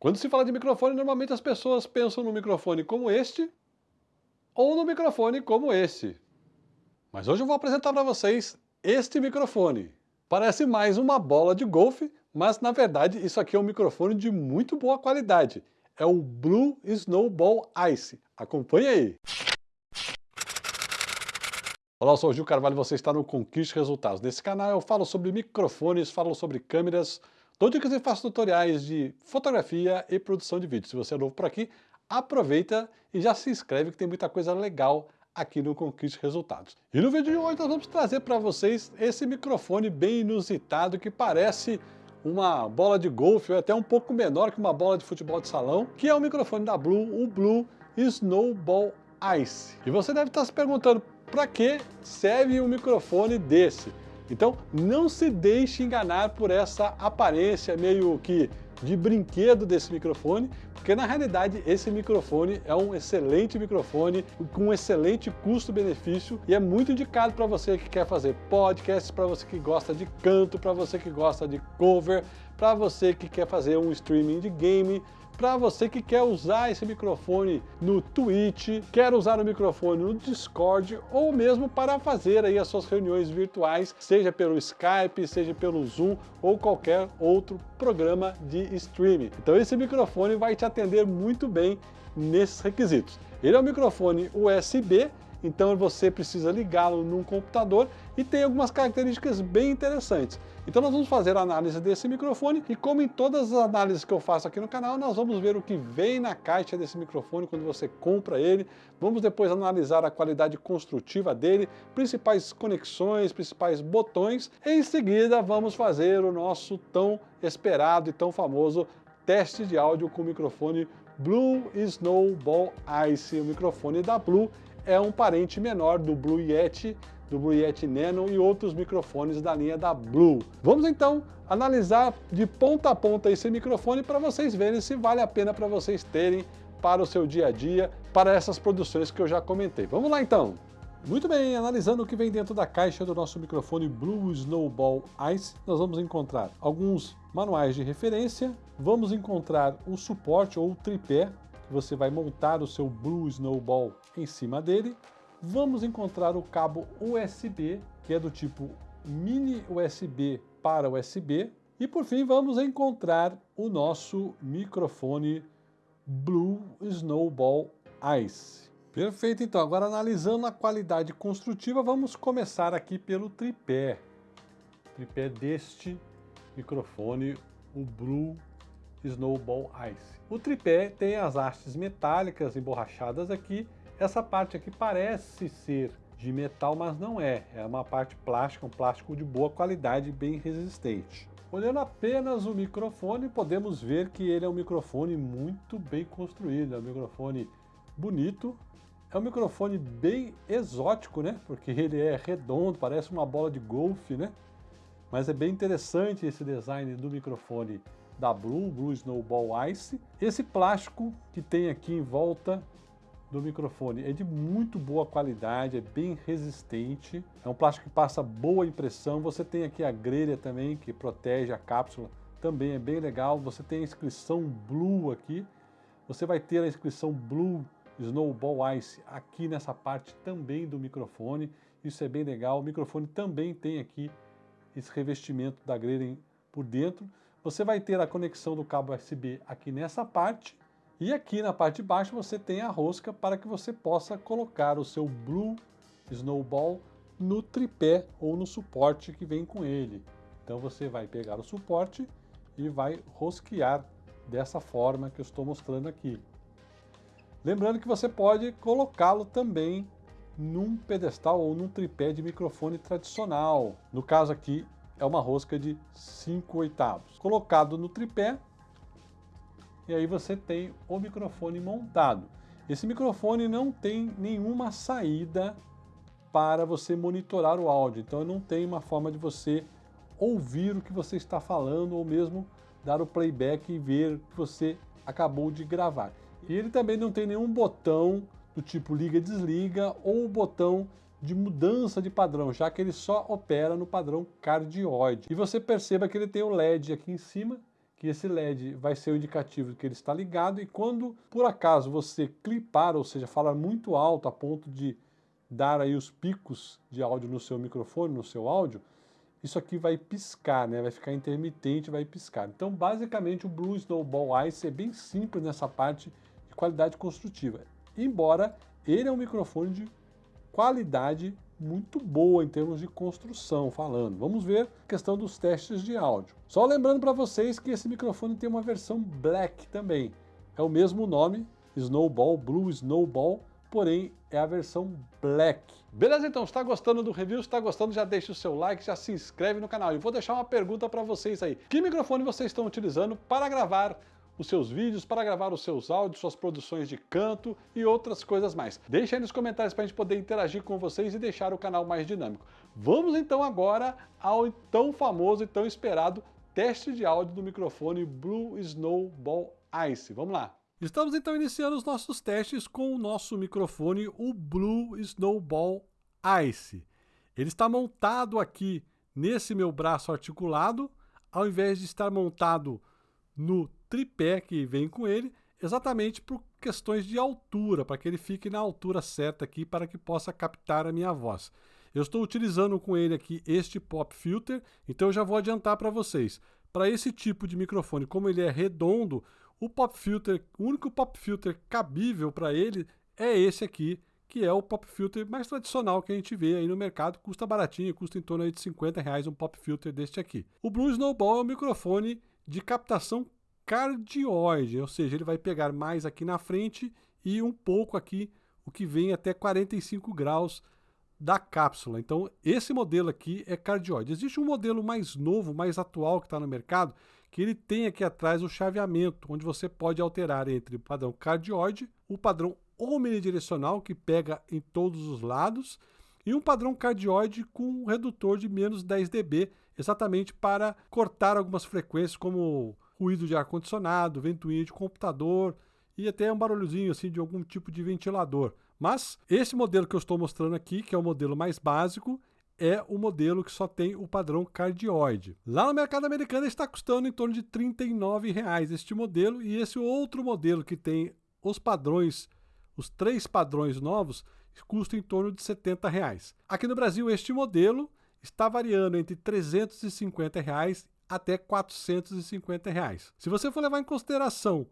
Quando se fala de microfone, normalmente as pessoas pensam no microfone como este ou no microfone como esse. Mas hoje eu vou apresentar para vocês este microfone. Parece mais uma bola de golfe, mas na verdade isso aqui é um microfone de muito boa qualidade. É o Blue Snowball Ice. Acompanhe aí! Olá, eu sou o Gil Carvalho e você está no Conquiste Resultados. Nesse canal eu falo sobre microfones, falo sobre câmeras, Dou dicas e faço tutoriais de fotografia e produção de vídeo. Se você é novo por aqui, aproveita e já se inscreve que tem muita coisa legal aqui no Conquiste Resultados. E no vídeo de hoje nós vamos trazer para vocês esse microfone bem inusitado que parece uma bola de golfe, ou até um pouco menor que uma bola de futebol de salão, que é o microfone da Blue, o Blue Snowball Ice. E você deve estar se perguntando, para que serve um microfone desse? Então não se deixe enganar por essa aparência meio que de brinquedo desse microfone, porque na realidade esse microfone é um excelente microfone com um excelente custo-benefício e é muito indicado para você que quer fazer podcasts, para você que gosta de canto, para você que gosta de cover, para você que quer fazer um streaming de game, para você que quer usar esse microfone no Twitch, quer usar o microfone no Discord ou mesmo para fazer aí as suas reuniões virtuais, seja pelo Skype, seja pelo Zoom ou qualquer outro programa de streaming. Então esse microfone vai te atender muito bem nesses requisitos. Ele é um microfone USB então você precisa ligá-lo num computador e tem algumas características bem interessantes. Então nós vamos fazer a análise desse microfone e como em todas as análises que eu faço aqui no canal, nós vamos ver o que vem na caixa desse microfone quando você compra ele, vamos depois analisar a qualidade construtiva dele, principais conexões, principais botões, em seguida vamos fazer o nosso tão esperado e tão famoso teste de áudio com o microfone Blue Snowball Ice, o microfone da Blue é um parente menor do Blue Yeti, do Blue Yeti Nano e outros microfones da linha da Blue. Vamos então analisar de ponta a ponta esse microfone para vocês verem se vale a pena para vocês terem para o seu dia a dia, para essas produções que eu já comentei. Vamos lá então! Muito bem, analisando o que vem dentro da caixa do nosso microfone Blue Snowball Ice, nós vamos encontrar alguns manuais de referência, vamos encontrar o suporte ou o tripé você vai montar o seu Blue Snowball em cima dele. Vamos encontrar o cabo USB, que é do tipo mini USB para USB. E por fim vamos encontrar o nosso microfone Blue Snowball Ice. Perfeito, então agora analisando a qualidade construtiva, vamos começar aqui pelo tripé. Tripé deste microfone, o Blue Snowball Ice. O tripé tem as hastes metálicas emborrachadas aqui. Essa parte aqui parece ser de metal, mas não é. É uma parte plástica, um plástico de boa qualidade, bem resistente. Olhando apenas o microfone, podemos ver que ele é um microfone muito bem construído, é um microfone bonito, é um microfone bem exótico, né? Porque ele é redondo, parece uma bola de golfe, né? Mas é bem interessante esse design do microfone da Blue, Blue Snowball Ice. Esse plástico que tem aqui em volta do microfone é de muito boa qualidade, é bem resistente, é um plástico que passa boa impressão. Você tem aqui a grelha também que protege a cápsula, também é bem legal. Você tem a inscrição Blue aqui, você vai ter a inscrição Blue Snowball Ice aqui nessa parte também do microfone, isso é bem legal. O microfone também tem aqui esse revestimento da grelha por dentro. Você vai ter a conexão do cabo USB aqui nessa parte e aqui na parte de baixo você tem a rosca para que você possa colocar o seu Blue Snowball no tripé ou no suporte que vem com ele. Então você vai pegar o suporte e vai rosquear dessa forma que eu estou mostrando aqui. Lembrando que você pode colocá-lo também num pedestal ou num tripé de microfone tradicional. No caso aqui, é uma rosca de 5 oitavos. Colocado no tripé, e aí você tem o microfone montado. Esse microfone não tem nenhuma saída para você monitorar o áudio, então não tem uma forma de você ouvir o que você está falando ou mesmo dar o playback e ver o que você acabou de gravar. E ele também não tem nenhum botão do tipo liga desliga ou botão de mudança de padrão, já que ele só opera no padrão cardioide. E você perceba que ele tem o LED aqui em cima, que esse LED vai ser o indicativo de que ele está ligado e quando por acaso você clipar, ou seja, falar muito alto a ponto de dar aí os picos de áudio no seu microfone, no seu áudio, isso aqui vai piscar, né? vai ficar intermitente, vai piscar. Então, basicamente, o Blue Snowball Ice é bem simples nessa parte de qualidade construtiva, embora ele é um microfone de qualidade muito boa em termos de construção falando. Vamos ver a questão dos testes de áudio. Só lembrando para vocês que esse microfone tem uma versão Black também. É o mesmo nome, Snowball, Blue Snowball, porém é a versão Black. Beleza então, está gostando do review? Está gostando, já deixa o seu like, já se inscreve no canal. E vou deixar uma pergunta para vocês aí. Que microfone vocês estão utilizando para gravar os seus vídeos, para gravar os seus áudios, suas produções de canto e outras coisas mais. Deixa aí nos comentários para a gente poder interagir com vocês e deixar o canal mais dinâmico. Vamos então agora ao tão famoso e tão esperado teste de áudio do microfone Blue Snowball Ice. Vamos lá! Estamos então iniciando os nossos testes com o nosso microfone, o Blue Snowball Ice. Ele está montado aqui nesse meu braço articulado, ao invés de estar montado no tripé que vem com ele, exatamente por questões de altura, para que ele fique na altura certa aqui, para que possa captar a minha voz. Eu estou utilizando com ele aqui este pop filter, então eu já vou adiantar para vocês. Para esse tipo de microfone, como ele é redondo, o pop filter, o único pop filter cabível para ele é esse aqui, que é o pop filter mais tradicional que a gente vê aí no mercado, custa baratinho, custa em torno de 50 reais um pop filter deste aqui. O Blue Snowball é um microfone de captação cardioide, ou seja, ele vai pegar mais aqui na frente e um pouco aqui, o que vem até 45 graus da cápsula. Então, esse modelo aqui é cardioide. Existe um modelo mais novo, mais atual que está no mercado, que ele tem aqui atrás o chaveamento, onde você pode alterar entre o padrão cardioide, o padrão omnidirecional, que pega em todos os lados, e um padrão cardioide com um redutor de menos 10 dB, exatamente para cortar algumas frequências, como ruído de ar-condicionado, ventoinha de computador e até um barulhozinho assim de algum tipo de ventilador. Mas esse modelo que eu estou mostrando aqui, que é o modelo mais básico, é o modelo que só tem o padrão cardioide. Lá no mercado americano está custando em torno de 39 reais este modelo e esse outro modelo que tem os padrões, os três padrões novos, custa em torno de 70 reais. Aqui no Brasil este modelo está variando entre 350 reais até 450 reais. Se você for levar em consideração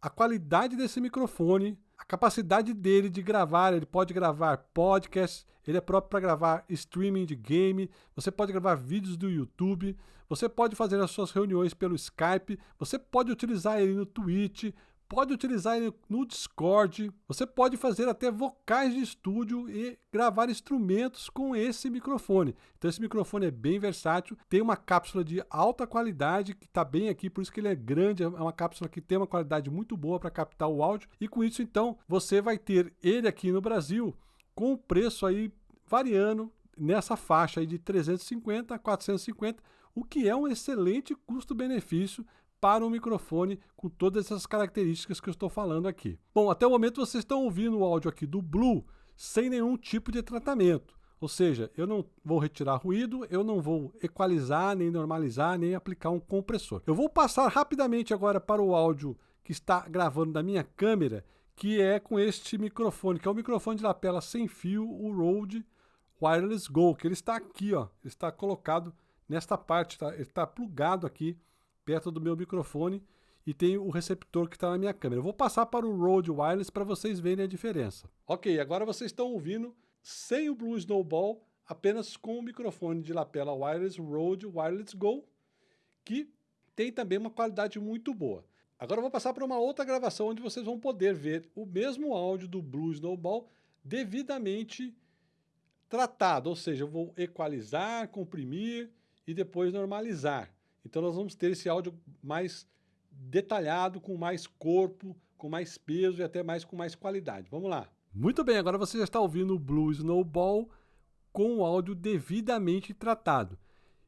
a qualidade desse microfone, a capacidade dele de gravar, ele pode gravar podcast, ele é próprio para gravar streaming de game, você pode gravar vídeos do YouTube, você pode fazer as suas reuniões pelo Skype, você pode utilizar ele no Twitch, pode utilizar ele no Discord, você pode fazer até vocais de estúdio e gravar instrumentos com esse microfone. Então esse microfone é bem versátil, tem uma cápsula de alta qualidade que está bem aqui, por isso que ele é grande, é uma cápsula que tem uma qualidade muito boa para captar o áudio e com isso então você vai ter ele aqui no Brasil com o preço aí variando nessa faixa aí de 350 a 450, o que é um excelente custo-benefício para um microfone com todas essas características que eu estou falando aqui. Bom, até o momento vocês estão ouvindo o áudio aqui do Blue sem nenhum tipo de tratamento. Ou seja, eu não vou retirar ruído, eu não vou equalizar, nem normalizar, nem aplicar um compressor. Eu vou passar rapidamente agora para o áudio que está gravando da minha câmera, que é com este microfone, que é o microfone de lapela sem fio, o Rode Wireless Go, que ele está aqui, ó, ele está colocado nesta parte, tá? ele está plugado aqui perto do meu microfone e tem o receptor que está na minha câmera. Eu vou passar para o Rode Wireless para vocês verem a diferença. Ok, agora vocês estão ouvindo sem o Blue Snowball, apenas com o microfone de lapela Wireless Rode Wireless Go, que tem também uma qualidade muito boa. Agora eu vou passar para uma outra gravação onde vocês vão poder ver o mesmo áudio do Blue Snowball devidamente tratado, ou seja, eu vou equalizar, comprimir e depois normalizar. Então nós vamos ter esse áudio mais detalhado, com mais corpo, com mais peso e até mais com mais qualidade. Vamos lá. Muito bem, agora você já está ouvindo o Blue Snowball com o áudio devidamente tratado.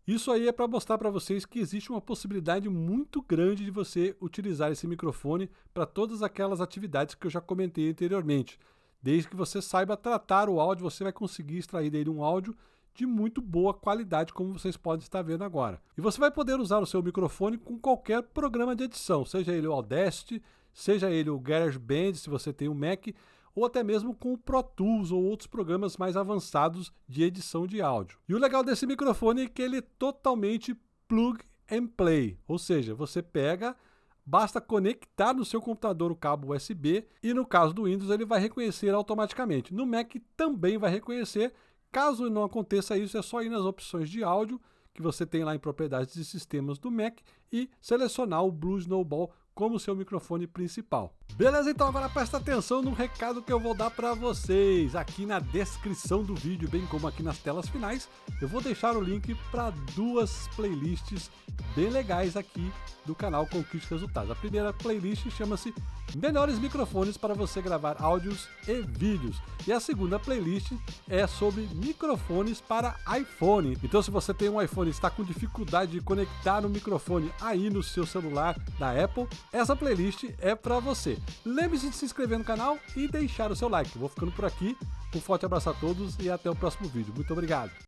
Isso aí é para mostrar para vocês que existe uma possibilidade muito grande de você utilizar esse microfone para todas aquelas atividades que eu já comentei anteriormente. Desde que você saiba tratar o áudio, você vai conseguir extrair dele um áudio de muito boa qualidade, como vocês podem estar vendo agora. E você vai poder usar o seu microfone com qualquer programa de edição, seja ele o Audacity, seja ele o GarageBand, se você tem um Mac, ou até mesmo com o Pro Tools ou outros programas mais avançados de edição de áudio. E o legal desse microfone é que ele é totalmente plug and play, ou seja, você pega Basta conectar no seu computador o cabo USB e no caso do Windows ele vai reconhecer automaticamente. No Mac também vai reconhecer. Caso não aconteça isso, é só ir nas opções de áudio que você tem lá em propriedades de sistemas do Mac e selecionar o Blue Snowball como seu microfone principal. Beleza? Então agora presta atenção no recado que eu vou dar para vocês. Aqui na descrição do vídeo, bem como aqui nas telas finais, eu vou deixar o link para duas playlists bem legais aqui do canal Conquiste Resultados. A primeira playlist chama-se Melhores Microfones para você gravar áudios e vídeos. E a segunda playlist é sobre microfones para iPhone. Então se você tem um iPhone e está com dificuldade de conectar o microfone aí no seu celular da Apple, essa playlist é para você. Lembre-se de se inscrever no canal e deixar o seu like. vou ficando por aqui. Um forte abraço a todos e até o próximo vídeo. Muito obrigado.